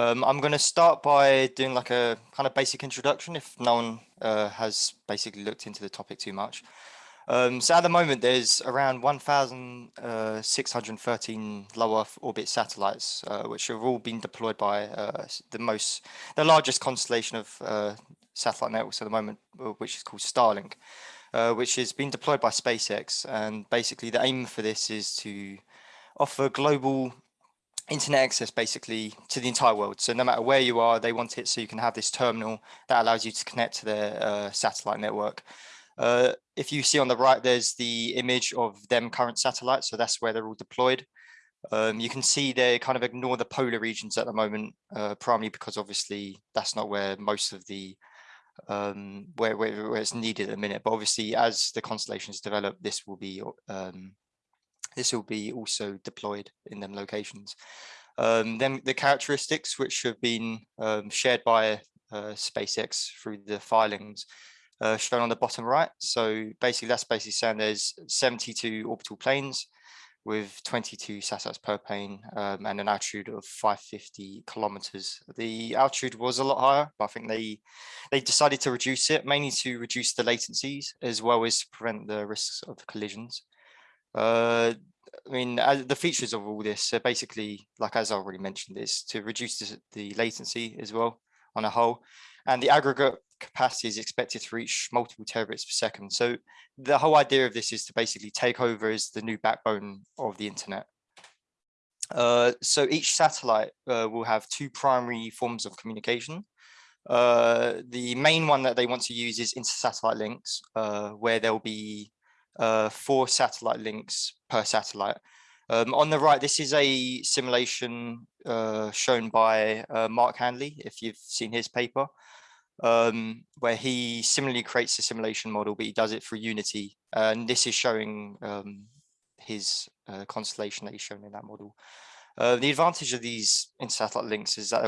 Um, I'm going to start by doing like a kind of basic introduction if no one uh, has basically looked into the topic too much. Um, so at the moment, there's around 1,613 uh, low Earth orbit satellites, uh, which have all been deployed by uh, the most, the largest constellation of uh, satellite networks at the moment, uh, which is called Starlink, which is being deployed by SpaceX. And basically the aim for this is to offer global internet access basically to the entire world. So no matter where you are, they want it so you can have this terminal that allows you to connect to their uh, satellite network. Uh, if you see on the right, there's the image of them current satellites. So that's where they're all deployed. Um, you can see they kind of ignore the polar regions at the moment, uh, primarily because obviously that's not where most of the um, where, where, where, it's needed at the minute. But obviously, as the constellations develop, this will be um, this will be also deployed in them locations. Um, then the characteristics which have been um, shared by uh, SpaceX through the filings uh, shown on the bottom right. So basically that's basically saying there's 72 orbital planes with 22 satellites per plane um, and an altitude of 550 kilometers. The altitude was a lot higher, but I think they they decided to reduce it mainly to reduce the latencies as well as to prevent the risks of collisions. Uh, I mean, the features of all this are basically, like as I already mentioned, is to reduce the, the latency as well on a whole. And the aggregate capacity is expected to reach multiple terabits per second. So the whole idea of this is to basically take over as the new backbone of the internet. Uh, so each satellite uh, will have two primary forms of communication. Uh, the main one that they want to use is inter-satellite links, uh, where there'll be uh, four satellite links per satellite. Um, on the right, this is a simulation uh, shown by uh, Mark Handley, if you've seen his paper, um, where he similarly creates a simulation model, but he does it for Unity. and this is showing um, his uh, constellation that he's shown in that model. Uh, the advantage of these inter-satellite links is that,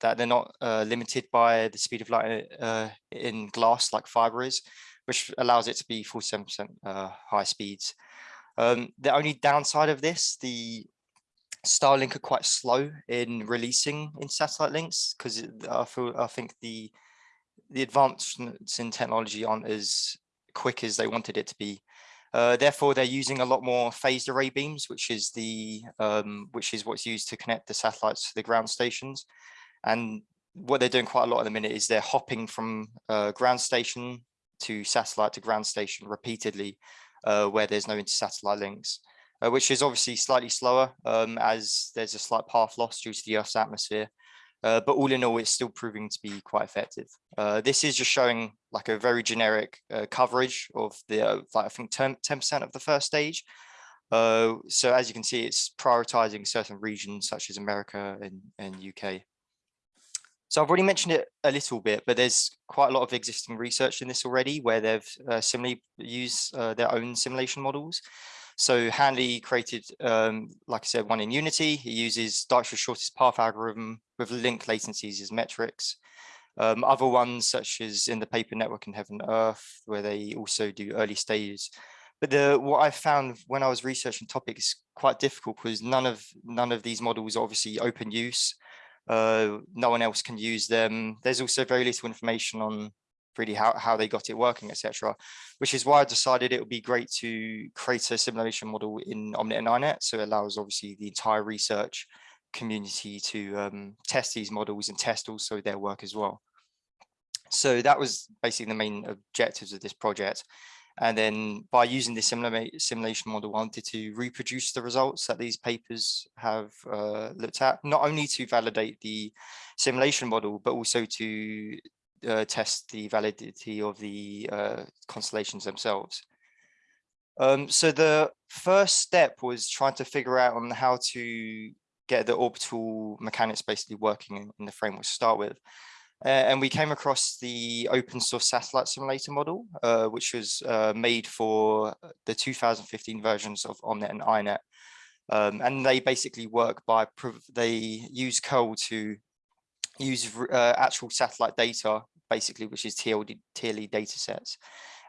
that they're not uh, limited by the speed of light uh, in glass like fiber is which allows it to be 47% uh, high speeds. Um, the only downside of this, the Starlink are quite slow in releasing in satellite links because I I think the the advancements in technology aren't as quick as they wanted it to be. Uh, therefore, they're using a lot more phased array beams, which is the um, which is what's used to connect the satellites to the ground stations. And what they're doing quite a lot at the minute is they're hopping from uh, ground station to satellite to ground station repeatedly uh, where there's no inter-satellite links, uh, which is obviously slightly slower um, as there's a slight path loss due to the Earth's atmosphere. Uh, but all in all, it's still proving to be quite effective. Uh, this is just showing like a very generic uh, coverage of the, uh, like I think 10% of the first stage. so as you can see, it's prioritizing certain regions such as America and, and UK. So I've already mentioned it a little bit, but there's quite a lot of existing research in this already where they've uh, similarly used uh, their own simulation models. So Handley created, um, like I said, one in Unity. He uses Dijkstra's shortest path algorithm with link latencies as metrics. Um, other ones, such as in the paper Network in Heaven Earth, where they also do early stages. But the, what I found when I was researching topics quite difficult because none of none of these models obviously open use uh, no one else can use them. There's also very little information on really how, how they got it working, etc. Which is why I decided it would be great to create a simulation model in Omnet and INET. So it allows obviously the entire research community to um, test these models and test also their work as well. So that was basically the main objectives of this project. And then by using this simulation model, wanted to reproduce the results that these papers have uh, looked at, not only to validate the simulation model, but also to uh, test the validity of the uh, constellations themselves. Um, so the first step was trying to figure out on how to get the orbital mechanics basically working in, in the framework to start with. Uh, and we came across the open source satellite simulator model, uh, which was uh, made for the 2015 versions of Omnet and INET. Um, and they basically work by, they use curl to use actual satellite data, basically, which is TLE, data sets.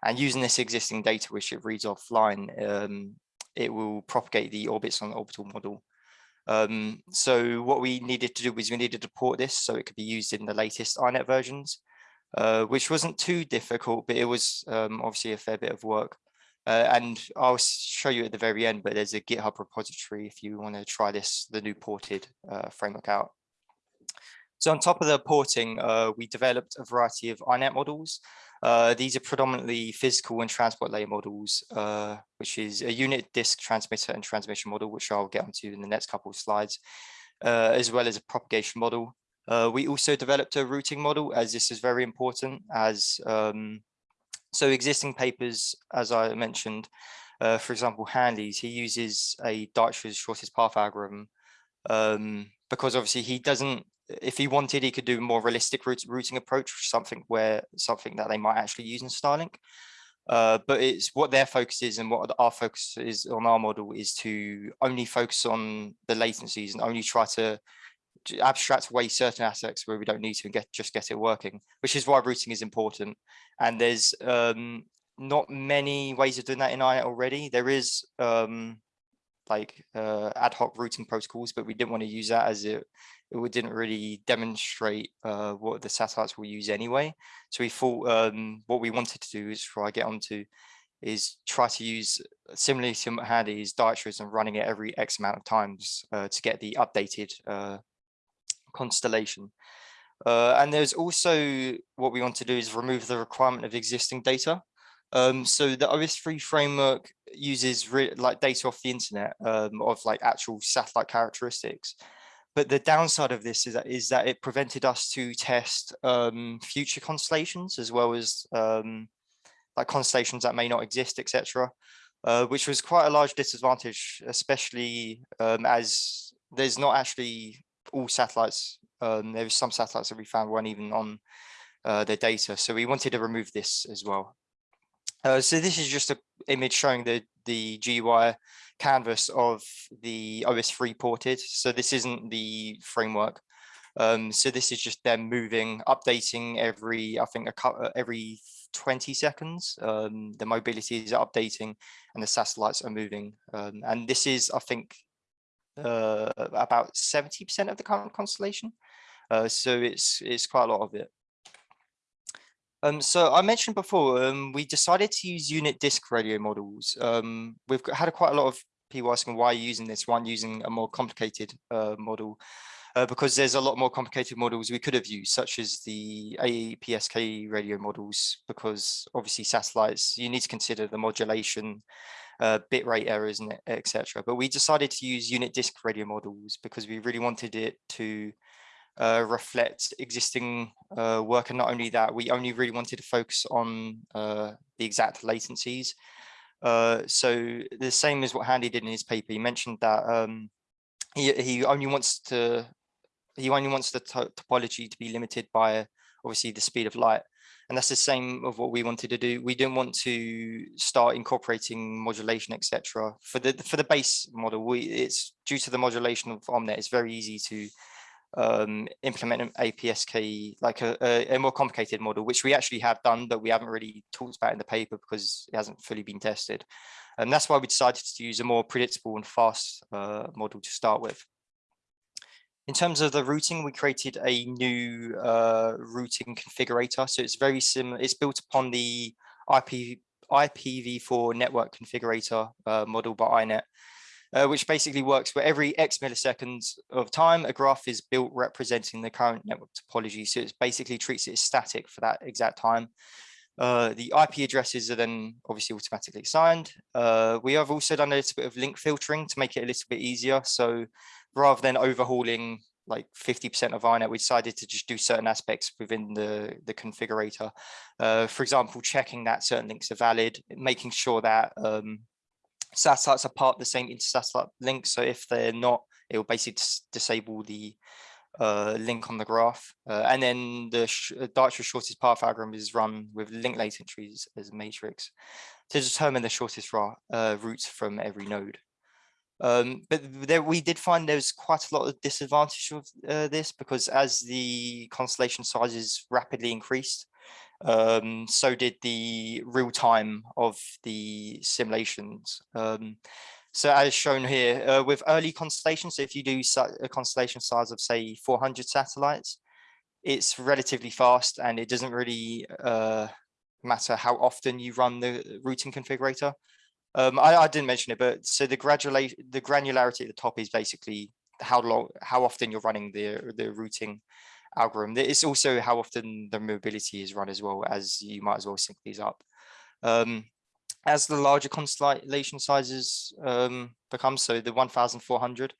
And using this existing data, which it reads offline, um, it will propagate the orbits on the orbital model. Um, so what we needed to do was we needed to port this so it could be used in the latest INET versions, uh, which wasn't too difficult, but it was um, obviously a fair bit of work. Uh, and I'll show you at the very end, but there's a GitHub repository if you want to try this, the new ported uh, framework out. So on top of the porting, uh, we developed a variety of INET models. Uh, these are predominantly physical and transport layer models, uh, which is a unit disk transmitter and transmission model, which I'll get onto in the next couple of slides, uh, as well as a propagation model. Uh, we also developed a routing model, as this is very important, as um, so existing papers, as I mentioned, uh, for example, Handley's, he uses a Dijkstra's shortest path algorithm um, because obviously he doesn't if he wanted, he could do a more realistic route, routing approach, something where something that they might actually use in Starlink. Uh, but it's what their focus is and what our focus is on our model is to only focus on the latencies and only try to abstract away certain aspects where we don't need to and get just get it working, which is why routing is important. And there's um, not many ways of doing that in INET already. There is um, like uh, ad hoc routing protocols, but we didn't want to use that as it, it didn't really demonstrate uh, what the satellites will use anyway. So we thought um, what we wanted to do is try get onto is try to use similarly to Handley's Dijkstra's and running it every X amount of times uh, to get the updated uh, constellation. Uh, and there's also what we want to do is remove the requirement of existing data. Um, so the OS3 framework uses like data off the internet um, of like actual satellite characteristics. But the downside of this is that, is that it prevented us to test um, future constellations as well as um, like constellations that may not exist, etc., uh, which was quite a large disadvantage, especially um, as there's not actually all satellites. Um, there was some satellites that we found weren't even on uh, their data. So we wanted to remove this as well. Uh, so this is just an image showing the, the GUI canvas of the OS3 ported. So this isn't the framework. Um, so this is just them moving, updating every, I think, a, uh, every 20 seconds. Um, the mobility is updating and the satellites are moving. Um, and this is, I think, uh, about 70% of the current constellation. Uh, so it's it's quite a lot of it. Um, so I mentioned before, um, we decided to use unit disk radio models. Um, we've had a, quite a lot of people asking why are using this, one using a more complicated uh, model, uh, because there's a lot more complicated models we could have used, such as the APSK radio models, because obviously satellites, you need to consider the modulation, uh, bit rate errors, and etc. But we decided to use unit disk radio models because we really wanted it to uh, reflect existing uh, work. And not only that, we only really wanted to focus on uh, the exact latencies. Uh, so the same as what Handley did in his paper, he mentioned that um, he, he only wants to he only wants the topology to be limited by obviously the speed of light. And that's the same of what we wanted to do. We didn't want to start incorporating modulation, etc. For the for the base model, we it's due to the modulation of Omnet, it's very easy to um, implement an APSK, like a, a, a, more complicated model, which we actually have done, but we haven't really talked about in the paper because it hasn't fully been tested. And that's why we decided to use a more predictable and fast uh, model to start with. In terms of the routing, we created a new uh, routing configurator. So it's very similar. It's built upon the IP, IPv4 network configurator uh, model by INET uh, which basically works where every X milliseconds of time, a graph is built representing the current network topology. So it basically treats it as static for that exact time. Uh, the IP addresses are then obviously automatically assigned. Uh, we have also done a little bit of link filtering to make it a little bit easier. So rather than overhauling like 50% of INET, we decided to just do certain aspects within the, the configurator. Uh, for example, checking that certain links are valid, making sure that um, satellites are part of the same intersatellite link. So if they're not, it will basically disable the uh, link on the graph. Uh, and then the sh uh, shortest path algorithm is run with link latencies as a matrix to determine the shortest uh, route from every node. Um, but there, we did find there's quite a lot of disadvantage of uh, this because as the constellation sizes rapidly increased, um, so did the real time of the simulations. Um, So as shown here, uh, with early constellations, so if you do a constellation size of say 400 satellites, it's relatively fast and it doesn't really uh, matter how often you run the routing configurator. Um, I, I, didn't mention it, but so the graduate the granularity at the top is basically how long, how often you're running the the routing algorithm. It's also how often the mobility is run as well as you might as well sync these up. Um, as the larger constellation sizes um, become, so the 1,400,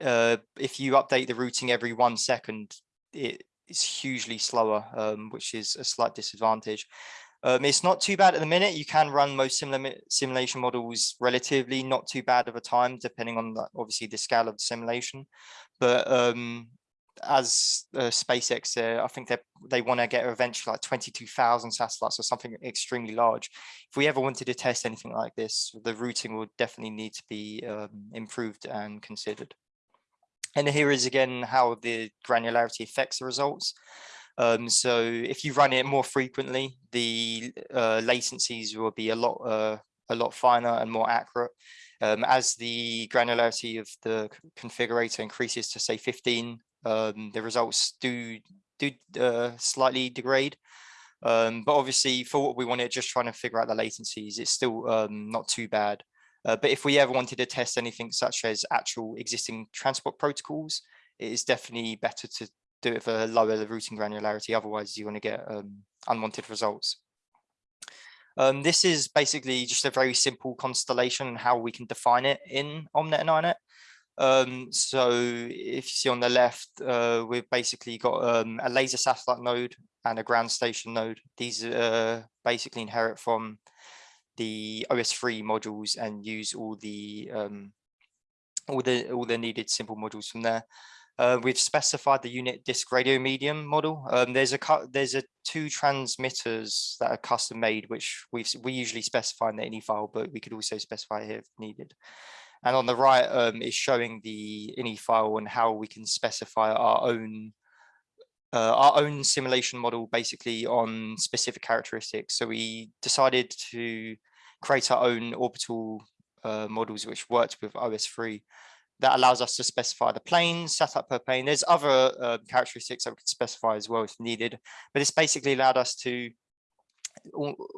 uh, if you update the routing every one second, it is hugely slower, um, which is a slight disadvantage. Um, it's not too bad at the minute. You can run most similar simulation models relatively not too bad of a time, depending on the, obviously the scale of the simulation. But um, as uh, SpaceX, uh, I think they they want to get eventually like 22,000 satellites or something extremely large. If we ever wanted to test anything like this, the routing would definitely need to be um, improved and considered. And here is again how the granularity affects the results. Um, so if you run it more frequently, the uh, latencies will be a lot uh, a lot finer and more accurate. Um, as the granularity of the configurator increases to say 15, um, the results do do uh, slightly degrade. Um, but obviously for what we wanted, just trying to figure out the latencies, it's still um, not too bad. Uh, but if we ever wanted to test anything such as actual existing transport protocols, it is definitely better to do it for lower the routing granularity. Otherwise, you want to get um, unwanted results. Um, this is basically just a very simple constellation how we can define it in OMNET and INET. Um, so if you see on the left, uh, we've basically got um, a laser satellite node and a ground station node. These uh, basically inherit from the OS3 modules and use all the um, all the all the needed simple modules from there. Uh, we've specified the unit disk radio medium model. Um, there's a there's a two transmitters that are custom made, which we we usually specify in the INI file, but we could also specify here if needed. And on the right um, is showing the INI file and how we can specify our own uh, our own simulation model basically on specific characteristics. So we decided to create our own orbital uh, models which worked with OS3 that allows us to specify the plane, setup per plane. There's other uh, characteristics that we could specify as well if needed, but it's basically allowed us to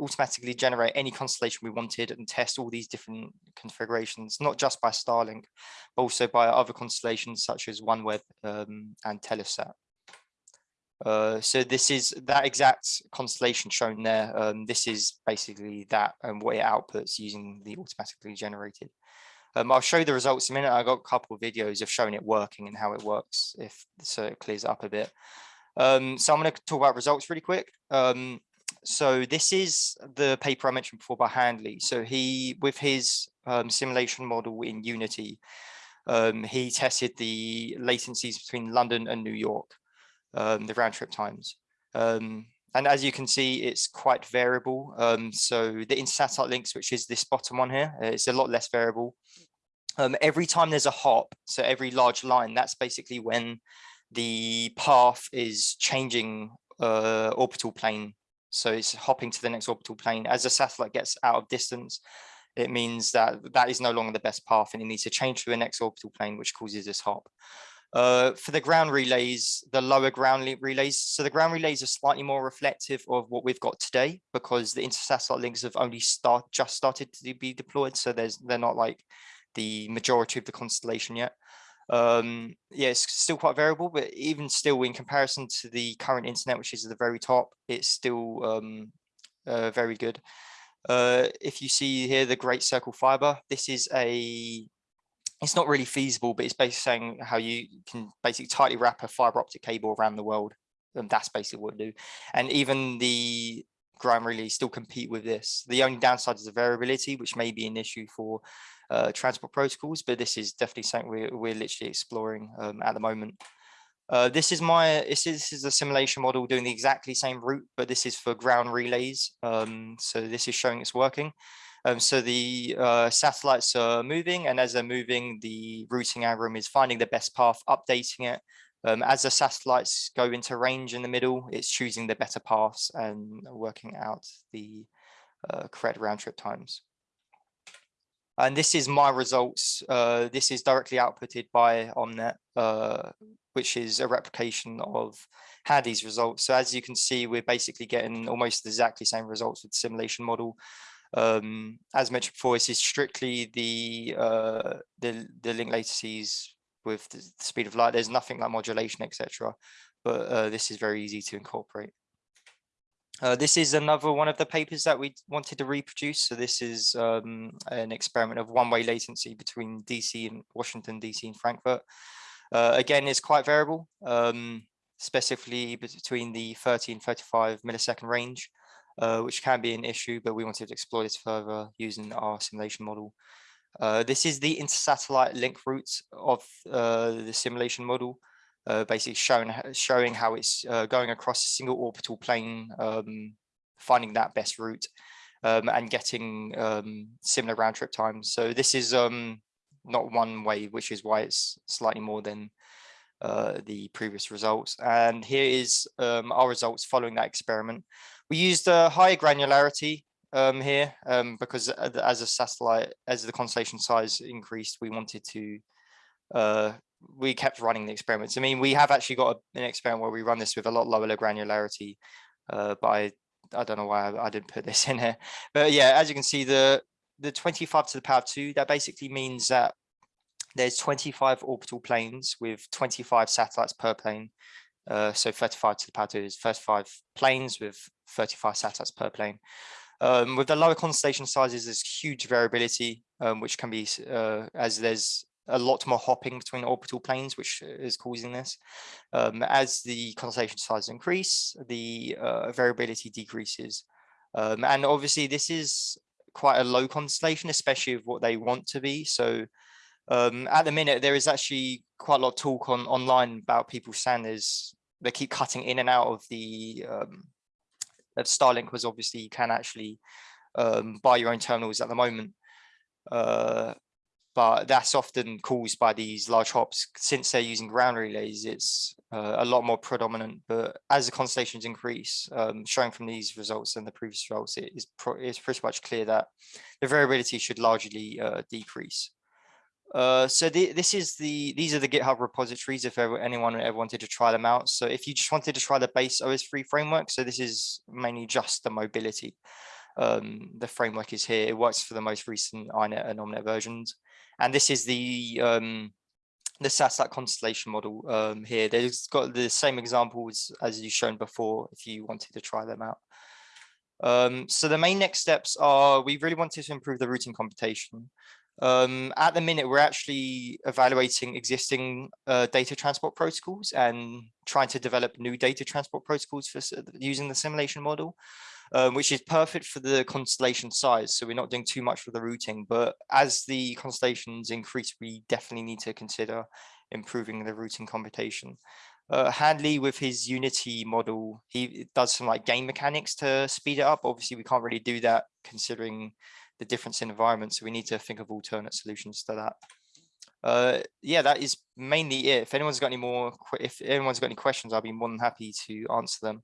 automatically generate any constellation we wanted and test all these different configurations, not just by Starlink, but also by other constellations such as OneWeb um, and Telesat. Uh, so this is that exact constellation shown there. Um, this is basically that and what it outputs using the automatically generated. Um, I'll show you the results in a minute. I got a couple of videos of showing it working and how it works, if so it clears up a bit. Um, so I'm going to talk about results really quick. Um, so this is the paper I mentioned before by Handley. So he, with his um, simulation model in Unity, um, he tested the latencies between London and New York, um, the round trip times. Um, and as you can see, it's quite variable. Um, so the intersatellite links, which is this bottom one here, uh, it's a lot less variable. Um, every time there's a hop, so every large line, that's basically when the path is changing uh, orbital plane so it's hopping to the next orbital plane. As the satellite gets out of distance, it means that that is no longer the best path and it needs to change to the next orbital plane, which causes this hop. Uh, for the ground relays, the lower ground relays, so the ground relays are slightly more reflective of what we've got today because the intersatellite links have only start just started to be deployed. So there's they're not like the majority of the constellation yet um yeah it's still quite variable but even still in comparison to the current internet which is at the very top it's still um uh, very good uh if you see here the great circle fiber this is a it's not really feasible but it's basically saying how you can basically tightly wrap a fiber optic cable around the world and that's basically what we do and even the ground relay still compete with this the only downside is the variability which may be an issue for uh, transport protocols, but this is definitely something we're, we're literally exploring um, at the moment. Uh, this is my this is, this is a simulation model doing the exactly same route, but this is for ground relays. Um, so this is showing it's working. Um, so the uh, satellites are moving, and as they're moving, the routing algorithm is finding the best path, updating it. Um, as the satellites go into range in the middle, it's choosing the better paths and working out the uh, correct round trip times. And this is my results. Uh, this is directly outputted by Omnet, uh, which is a replication of Handley's results. So as you can see, we're basically getting almost exactly the same results with the simulation model. Um, as mentioned before, this is strictly the, uh, the, the link latencies with the speed of light. There's nothing like modulation, etc. But uh, this is very easy to incorporate. Uh, this is another one of the papers that we wanted to reproduce. So this is um, an experiment of one-way latency between DC and Washington, DC and Frankfurt. Uh, again, it's quite variable, um, specifically between the 30 and 35 millisecond range, uh, which can be an issue, but we wanted to explore this further using our simulation model. Uh, this is the intersatellite link route of uh, the simulation model uh, basically showing showing how it's uh, going across a single orbital plane, um, finding that best route, um, and getting um, similar round trip times. So this is um, not one way, which is why it's slightly more than the previous results. And here is um, our results following that experiment. We used a higher granularity um, here um, because as a satellite, as the constellation size increased, we wanted to uh, we kept running the experiments. I mean, we have actually got a, an experiment where we run this with a lot lower granularity, uh, but I, I don't know why I, I, didn't put this in here. But yeah, as you can see, the the 25 to the power two, that basically means that there's 25 orbital planes with 25 satellites per plane. Uh, so 35 to the power two is 35 planes with 35 satellites per plane. Um, with the lower constellation sizes, there's huge variability, um, which can be uh, as there's a lot more hopping between orbital planes, which is causing this. Um, as the constellation size increase, the uh, variability decreases. Um, and obviously this is quite a low constellation, especially of what they want to be. So um, at the minute, there is actually quite a lot of talk on online about people saying there's, they keep cutting in and out of the um, of Starlink was obviously you can actually um, buy your own terminals at the moment. Uh, but that's often caused by these large hops. Since they're using ground relays, it's uh, a lot more predominant. But as the constellations increase, um, showing from these results and the previous results, it is it's pretty much clear that the variability should largely uh, decrease. Uh, so the, this is the these are the GitHub repositories if ever, anyone ever wanted to try them out. So if you just wanted to try the base OS3 framework, so this is mainly just the mobility. Um, the framework is here. It works for the most recent INET and OMNET versions. And this is the um, the SASAT constellation model um, here. There's got the same examples as you've shown before if you wanted to try them out. Um, so the main next steps are we really wanted to improve the routing computation. Um, at the minute, we're actually evaluating existing uh, data transport protocols and trying to develop new data transport protocols for using the simulation model um, which is perfect for the constellation size. So we're not doing too much for the routing, but as the constellations increase, we definitely need to consider improving the routing computation. Uh, Handley with his Unity model, he does some like game mechanics to speed it up. Obviously, we can't really do that considering the difference in environment. So we need to think of alternate solutions to that. Uh, yeah, that is mainly it. If anyone's got any more, if anyone's got any questions, I'll be more than happy to answer them.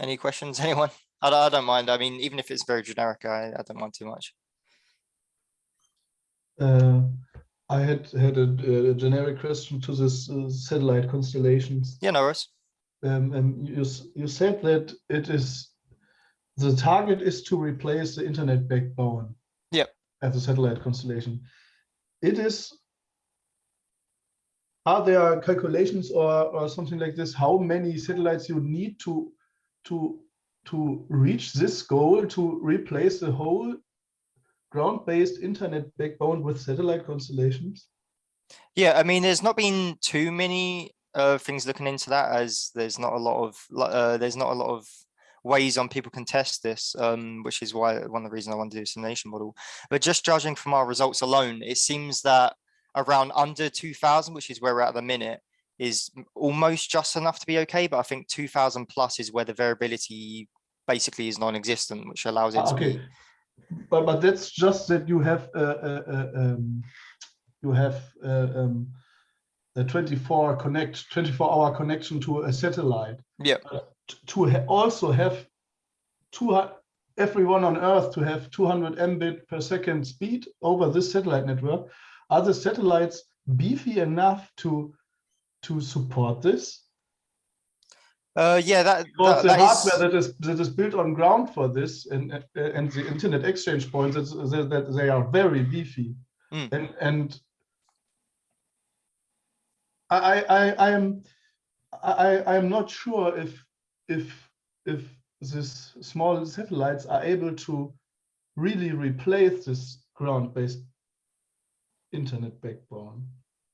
Any questions, anyone? I, I don't mind. I mean, even if it's very generic, I, I don't mind too much. Uh, I had had a, a, generic question to this uh, satellite constellations. Yeah, no worries. Um, and you you said that it is the target is to replace the internet backbone. Yep. At the satellite constellation, it is. Are there calculations or or something like this? How many satellites you need to to to reach this goal to replace the whole ground-based internet backbone with satellite constellations? Yeah, I mean, there's not been too many uh, things looking into that as there's not a lot of uh, there's not a lot of ways on people can test this, um, which is why one of the reasons I want to do a simulation model. But just judging from our results alone, it seems that around under 2000, which is where we're at the minute, is almost just enough to be okay. But I think 2000 plus is where the variability basically is non-existent, which allows it Ah, to okay. be. But but that's just that you have a, a, a um, you have a, um, a 24 connect 24 hour connection to a satellite. Yeah. To ha also have two everyone on Earth to have 200 mbit per second speed over this satellite network. Are the satellites beefy enough to to support this? Uh, yeah, that, Because that, the that is- hardware that is that is built on ground for this and uh, and the internet exchange points that they are very beefy Mm. and and I I I am I I am not sure if if if this small satellites are able to really replace this ground-based internet backbone.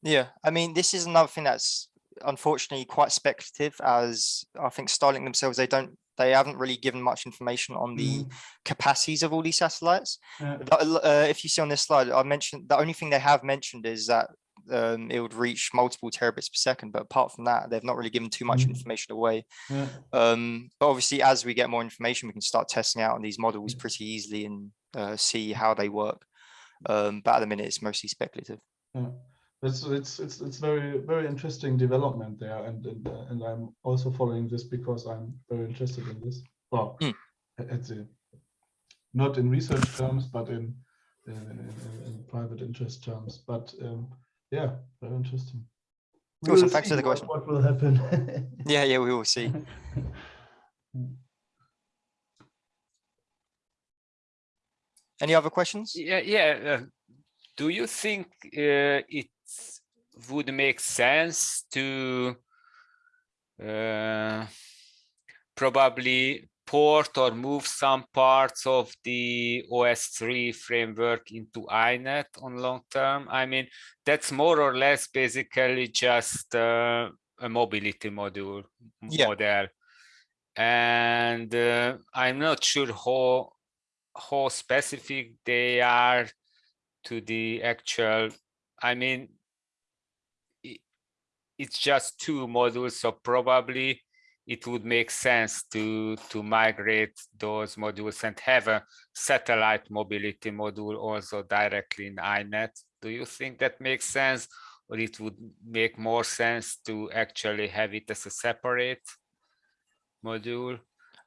Yeah, I mean, this is another thing that's unfortunately quite speculative as I think Starlink themselves, they don't, they haven't really given much information on the Mm, capacities of all these satellites. yeah. Uh, if you see on this slide, I mentioned, the only thing they have mentioned is that um, it would reach multiple terabits per second, but apart from that, they've not really given too much Mm. information away. yeah. Um, but obviously, as we get more information, we can start testing out on these models pretty easily and uh, see how they work. Um, but at the minute, it's mostly speculative. Yeah, it's it's it's it's very very interesting development there, and and uh, and I'm also following this because I'm very interested in this. Well, Mm. a- at the not in research terms, but in in, in, in- in private interest terms. But um, yeah, very interesting. We Awesome, thanks for the question. What will happen? Yeah, yeah, we will see. Any other questions? Yeah, yeah. uh, do you think uh, it would make sense to uh, probably port or move some parts of the OS3 framework into INET on long term? I mean, that's more or less basically just uh, a mobility module Yeah. model. And uh, I'm not sure how how specific they are to the actual i mean i- it's just two modules so probably it would make sense to to migrate those modules and have a satellite mobility module also directly in inet do you think that makes sense or it would make more sense to actually have it as a separate module?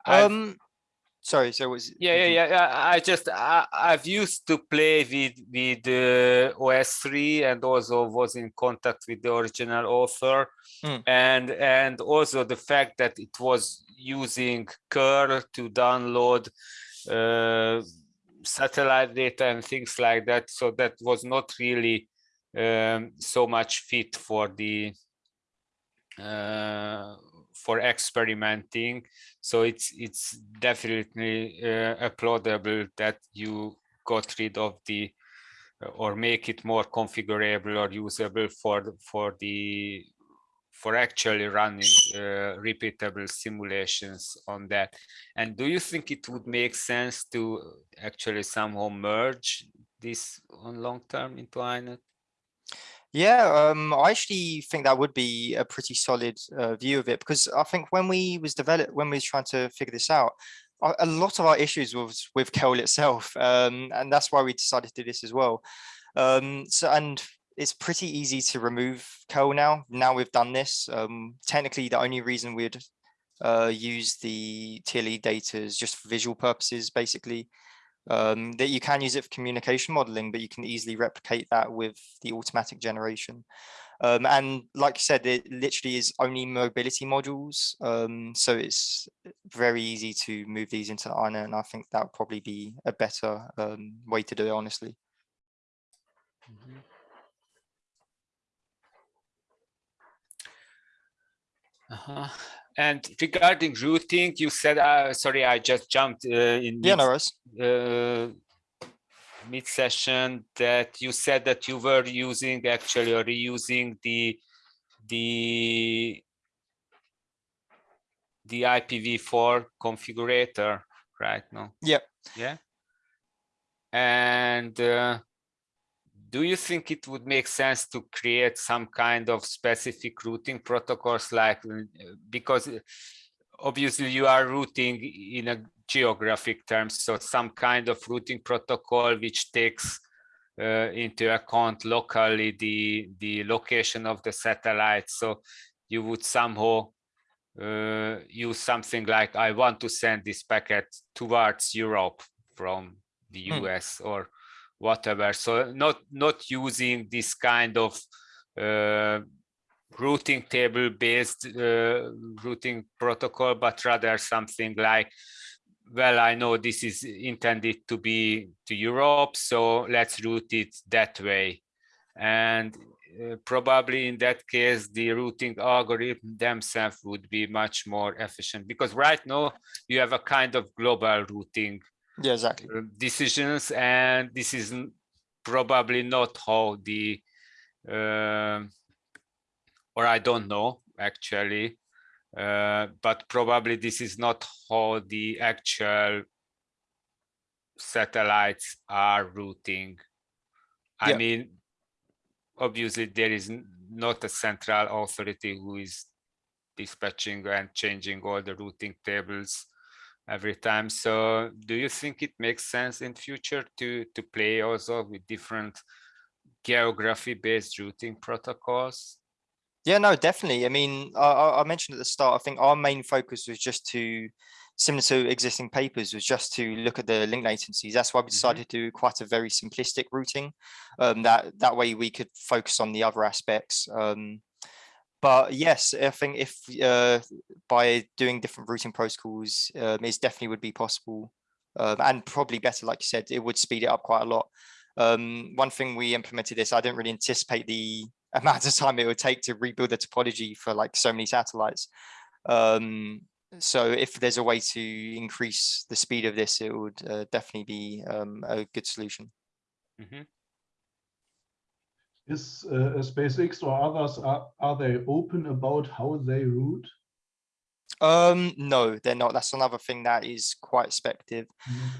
Um, sorry, so was yeah, yeah, yeah. I, I just I, I've used to play with with uh, OS3 and also was in contact with the original author, Mm. and and also the fact that it was using curl to download uh, satellite data and things like that. So that was not really um, so much fit for the uh, for experimenting. So it's it's definitely uh, applaudable that you got rid of the uh, or make it more configurable or usable for for the for actually running uh, repeatable simulations on that. And do you think it would make sense to actually somehow merge this on long term into inet Yeah, um, I actually think that would be a pretty solid uh, view of it because I think when we was developed, when we was trying to figure this out, a, lot of our issues was with curl itself, um, and that's why we decided to do this as well. Um, so and it's pretty easy to remove curl now. Now we've done this. Um, technically, the only reason we'd uh, use the TLE data is just for visual purposes, basically um, that you can use it for communication modeling, but you can easily replicate that with the automatic generation. Um, and like you said, it literally is only mobility modules. Um, so it's very easy to move these into INET, and I think that would probably be a better um, way to do it, honestly. Uh-huh. And regarding routing, you said, uh, sorry, I just jumped uh, in Yeah, mid, uh, mid session that you said that you were using actually or reusing the the the IPv4 configurator right now. Yep. Yeah. And uh, do you think it would make sense to create some kind of specific routing protocols like uh, because uh, obviously you are routing in a geographic terms. So some kind of routing protocol which takes uh, into account locally the the location of the satellite. So you would somehow uh, use something like I want to send this packet towards Europe from the Hmm. US or whatever. So not not using this kind of uh, routing table based uh, routing protocol, but rather something like, well, I know this is intended to be to Europe, so let's route it that way. And uh, probably in that case, the routing algorithm themselves would be much more efficient because right now you have a kind of global routing Yeah, exactly. uh, decisions and this is probably not how the um or I don't know actually uh, but probably this is not how the actual satellites are routing I Yeah. mean obviously there is not a central authority who is dispatching and changing all the routing tables every time. So do you think it makes sense in future to to play also with different geography based routing protocols? Yeah, no, definitely. I mean, I, I mentioned at the start, I think our main focus was just to, similar to existing papers, was just to look at the link latencies. That's why we decided to do quite a very simplistic routing. Um, that that way we could focus on the other aspects. Um, but yes, I think if uh, by doing different routing protocols, um, it definitely would be possible, um, and probably better, like you said, it would speed it up quite a lot. Um, one thing we implemented this, I didn't really anticipate the amount of time it would take to rebuild the topology for like so many satellites. Um, so if there's a way to increase the speed of this, it would uh, definitely be um, a good solution. Mhm. Is uh, SpaceX or others, are, are they open about how they route? Um, no, they're not. That's another thing that is quite speculative.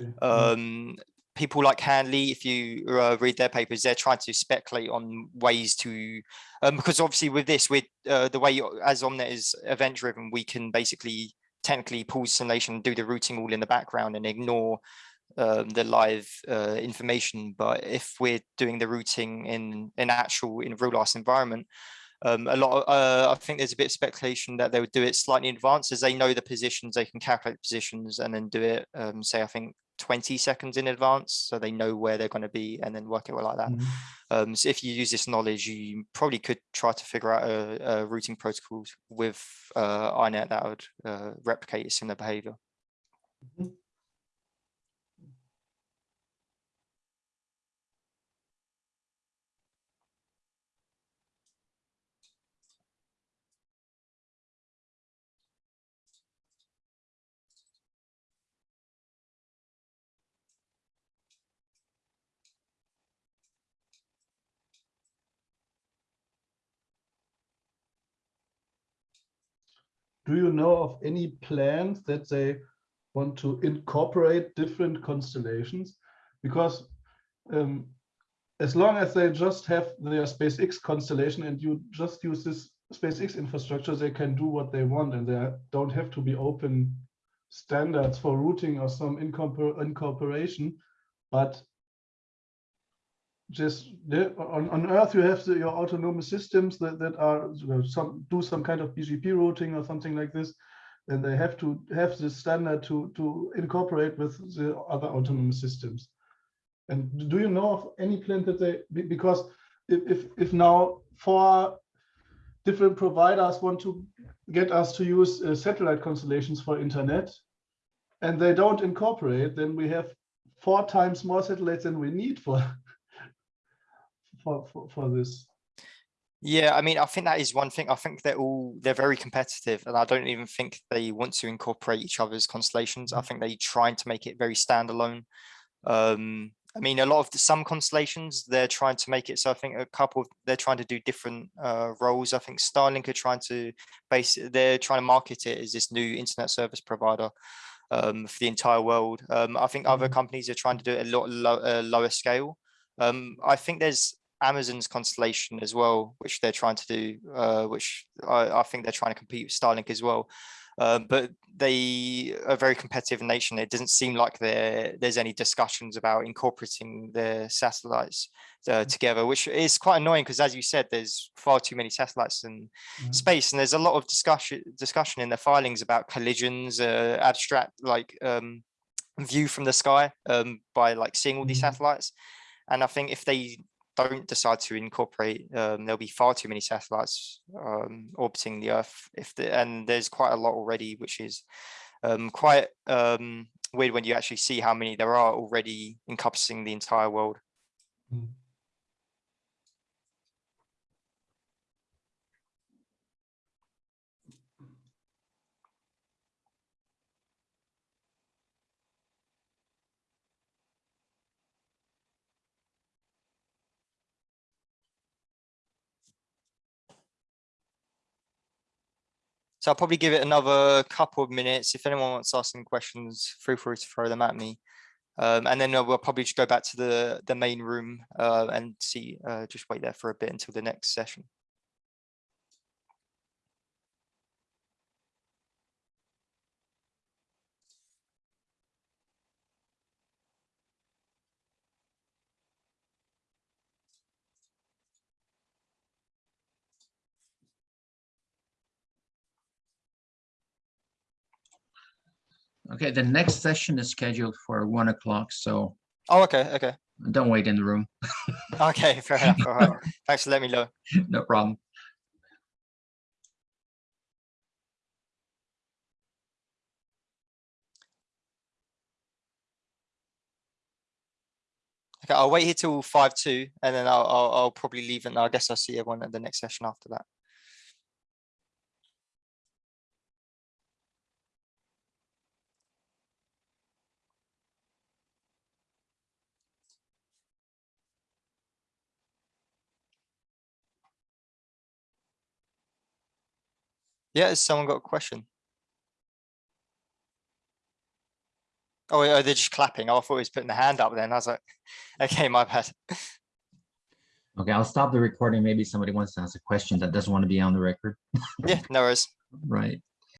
Okay. um, people like Handley, if you uh, read their papers, they're trying to speculate on ways to, um, because obviously with this, with uh, the way as Omnet is event driven, we can basically technically pause simulation, do the routing all in the background and ignore um, the live uh, information. But if we're doing the routing in an actual in a real life environment, um, a lot. Of, uh, I think there's a bit of speculation that they would do it slightly in advance, as they know the positions, they can calculate positions and then do it. Um, say, I think 20 seconds in advance, so they know where they're going to be, and then work it like that. Mhm. Um, so if you use this knowledge, you probably could try to figure out a, a routing protocols with uh, INET that would uh, replicate similar behavior. Do you know of any plans that they want to incorporate different constellations? Because um, as long as they just have their SpaceX constellation and you just use this SpaceX infrastructure, they can do what they want and they don't have to be open standards for routing or some incorpor incorporation. But just on, on Earth, you have the, your autonomous systems that, that are you know, some do some kind of BGP routing or something like this, and they have to have this standard to to incorporate with the other autonomous systems. And do you know of any plan that they because if if, if now four different providers want to get us to use uh, satellite constellations for internet, and they don't incorporate, then we have four times more satellites than we need for for, for, for this. Yeah, I mean, I think that is one thing. I think they're all they're very competitive, and I don't even think they want to incorporate each other's constellations. I think they're trying to make it very standalone. Um, I mean, a lot of the, some constellations they're trying to make it so. I think a couple of, they're trying to do different uh, roles. I think Starlink are trying to base they're trying to market it as this new internet service provider um, for the entire world. Um, I think other Mhm. companies are trying to do it a lot low, uh, lower scale. Um, I think there's Amazon's constellation as well, which they're trying to do, uh, which I, I think they're trying to compete with Starlink as well. Um, but they are very competitive in nature. It doesn't seem like there's any discussions about incorporating the satellites uh, together, which is quite annoying because, as you said, there's far too many satellites in Mhm. space, and there's a lot of discussion discussion in the filings about collisions, uh, abstract like um, view from the sky um, by like seeing all these Mhm. satellites. And I think if they don't decide to incorporate, um, there'll be far too many satellites um, orbiting the Earth. If the, and there's quite a lot already, which is um, quite um, weird when you actually see how many there are already encompassing the entire world. Mm. So I'll probably give it another couple of minutes. If anyone wants to ask any questions, feel free to throw them at me. Um, and then uh, we'll probably just go back to the the main room uh, and see. Uh, just wait there for a bit until the next session. Okay, the next session is scheduled for one o'clock, so Oh, okay, okay, don't wait in the room. okay. Fair enough. All right. Thanks for letting me know. No problem. Okay, I'll wait here till five two, and then I'll I'll, I'll probably leave, and I guess I'll see everyone at the next session after that. Yeah, has someone got a question? Oh, oh, they're just clapping. Oh, I thought he was putting the hand up then. I was like, okay, my bad. Okay, I'll stop the recording. Maybe somebody wants to ask a question that doesn't want to be on the record, Yeah, no worries. right?